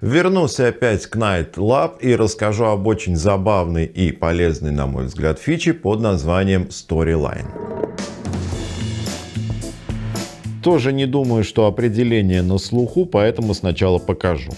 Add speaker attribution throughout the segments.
Speaker 1: Вернулся опять к Night Lab и расскажу об очень забавной и полезной, на мой взгляд, фиче под названием Storyline. Тоже не думаю, что определение на слуху, поэтому сначала покажу.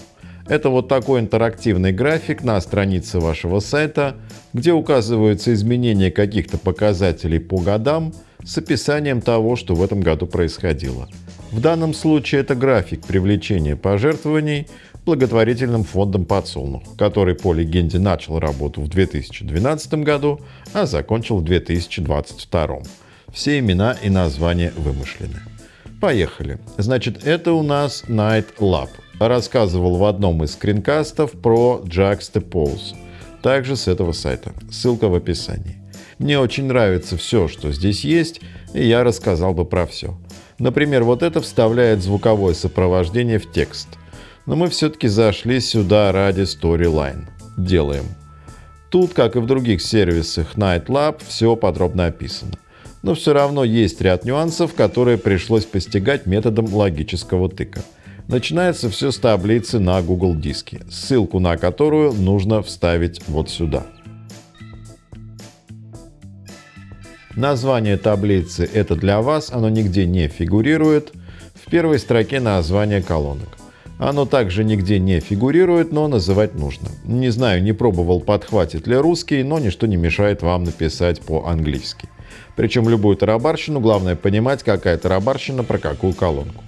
Speaker 1: Это вот такой интерактивный график на странице вашего сайта, где указываются изменения каких-то показателей по годам с описанием того, что в этом году происходило. В данном случае это график привлечения пожертвований благотворительным фондом «Подсолнух», который по легенде начал работу в 2012 году, а закончил в 2022. Все имена и названия вымышлены. Поехали. Значит, это у нас Night Lab. Рассказывал в одном из скринкастов про Juxtapose. Также с этого сайта. Ссылка в описании. Мне очень нравится все, что здесь есть, и я рассказал бы про все. Например, вот это вставляет звуковое сопровождение в текст. Но мы все-таки зашли сюда ради Storyline. Делаем. Тут, как и в других сервисах Night Lab, все подробно описано. Но все равно есть ряд нюансов, которые пришлось постигать методом логического тыка. Начинается все с таблицы на Google диске, ссылку на которую нужно вставить вот сюда. Название таблицы это для вас, оно нигде не фигурирует. В первой строке название колонок. Оно также нигде не фигурирует, но называть нужно. Не знаю, не пробовал, подхватит ли русский, но ничто не мешает вам написать по-английски. Причем любую тарабарщину, главное понимать, какая тарабарщина про какую колонку.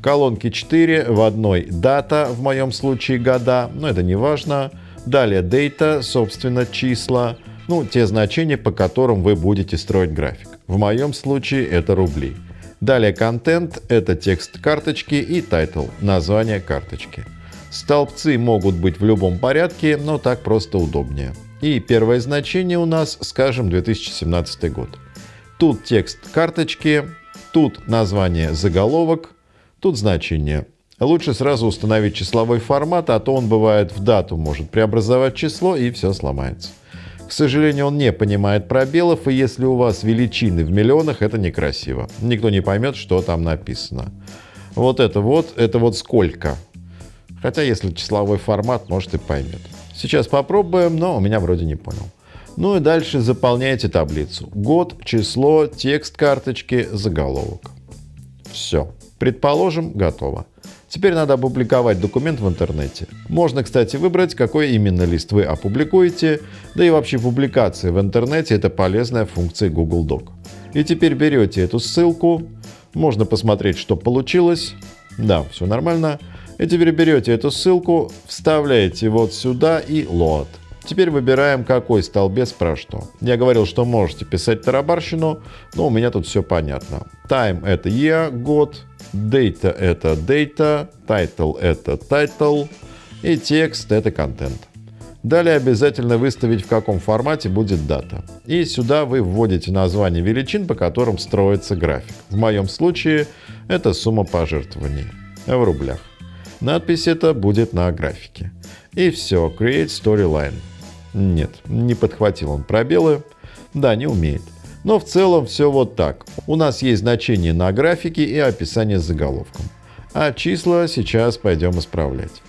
Speaker 1: Колонки 4, в одной дата, в моем случае года, но это не важно. Далее data, собственно, числа ну, те значения, по которым вы будете строить график. В моем случае это рубли. Далее content – это текст карточки и title – название карточки. Столбцы могут быть в любом порядке, но так просто удобнее. И первое значение у нас, скажем, 2017 год. Тут текст карточки, тут название заголовок, тут значение. Лучше сразу установить числовой формат, а то он бывает в дату может преобразовать число и все сломается. К сожалению, он не понимает пробелов, и если у вас величины в миллионах, это некрасиво. Никто не поймет, что там написано. Вот это вот, это вот сколько. Хотя, если числовой формат, может и поймет. Сейчас попробуем, но у меня вроде не понял. Ну и дальше заполняйте таблицу. Год, число, текст карточки, заголовок. Все. Предположим, готово. Теперь надо опубликовать документ в интернете. Можно, кстати, выбрать, какой именно лист вы опубликуете, да и вообще публикация в интернете – это полезная функция Google Doc. И теперь берете эту ссылку, можно посмотреть, что получилось. Да, все нормально. И теперь берете эту ссылку, вставляете вот сюда и load. Теперь выбираем, какой столбец про что. Я говорил, что можете писать тарабарщину, но у меня тут все понятно. Time – это year, год. Data – это data. Title – это title. И текст – это контент. Далее обязательно выставить, в каком формате будет дата. И сюда вы вводите название величин, по которым строится график. В моем случае это сумма пожертвований в рублях. Надпись это будет на графике. И все, Create Storyline. Нет, не подхватил он пробелы. Да, не умеет. Но в целом все вот так. У нас есть значение на графике и описание с заголовком. А числа сейчас пойдем исправлять.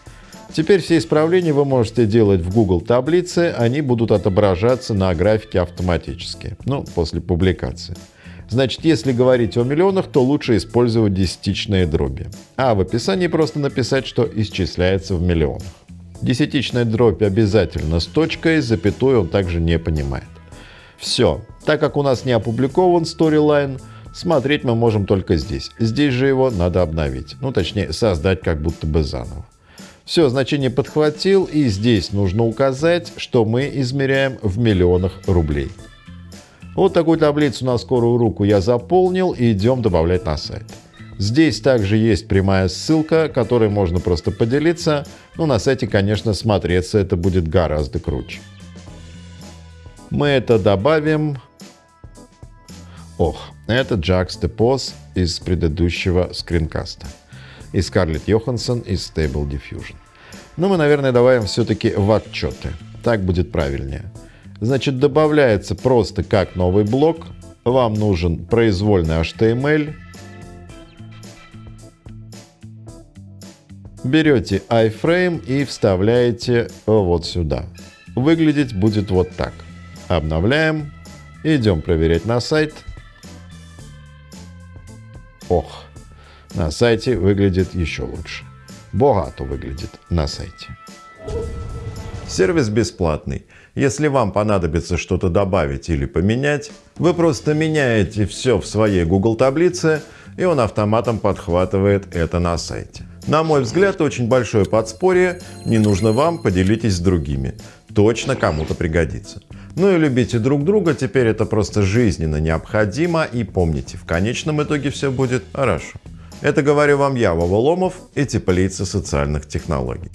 Speaker 1: Теперь все исправления вы можете делать в Google таблице, они будут отображаться на графике автоматически, ну, после публикации. Значит, если говорить о миллионах, то лучше использовать десятичные дроби. А в описании просто написать, что исчисляется в миллионах. Десятичная дробь обязательно с точкой, запятой он также не понимает. Все. Так как у нас не опубликован Storyline, смотреть мы можем только здесь. Здесь же его надо обновить. Ну, точнее, создать как будто бы заново. Все, значение подхватил, и здесь нужно указать, что мы измеряем в миллионах рублей. Вот такую таблицу на скорую руку я заполнил и идем добавлять на сайт. Здесь также есть прямая ссылка, которой можно просто поделиться, но на сайте, конечно, смотреться это будет гораздо круче. Мы это добавим. Ох, это Juxtapose из предыдущего скринкаста. И Скарлетт Йоханссон из Stable Diffusion. Но мы, наверное, добавим все-таки в отчеты. Так будет правильнее. Значит, добавляется просто как новый блок. Вам нужен произвольный HTML, Берете iFrame и вставляете вот сюда. Выглядеть будет вот так. Обновляем. Идем проверять на сайт. Ох, на сайте выглядит еще лучше. Богато выглядит на сайте. Сервис бесплатный. Если вам понадобится что-то добавить или поменять, вы просто меняете все в своей Google таблице, и он автоматом подхватывает это на сайте. На мой взгляд, очень большое подспорье, не нужно вам, поделитесь с другими. Точно кому-то пригодится. Ну и любите друг друга, теперь это просто жизненно необходимо. И помните, в конечном итоге все будет хорошо. Это говорю вам я, Вова Ломов, и теплица социальных технологий.